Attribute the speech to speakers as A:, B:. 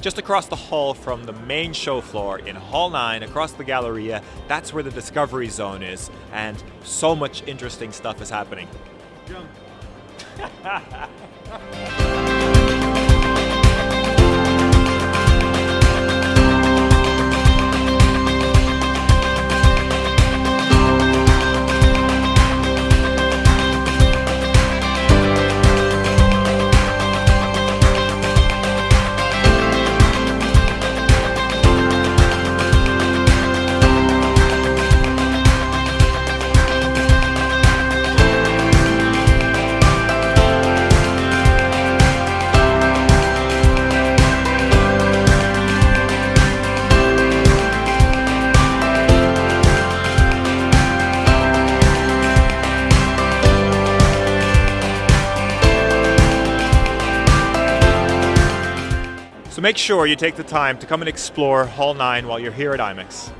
A: Just across the hall from the main show floor in Hall 9, across the Galleria, that's where the Discovery Zone is, and so much interesting stuff is happening.
B: Jump.
A: So make sure you take the time to come and explore Hall 9 while you're here at IMEX.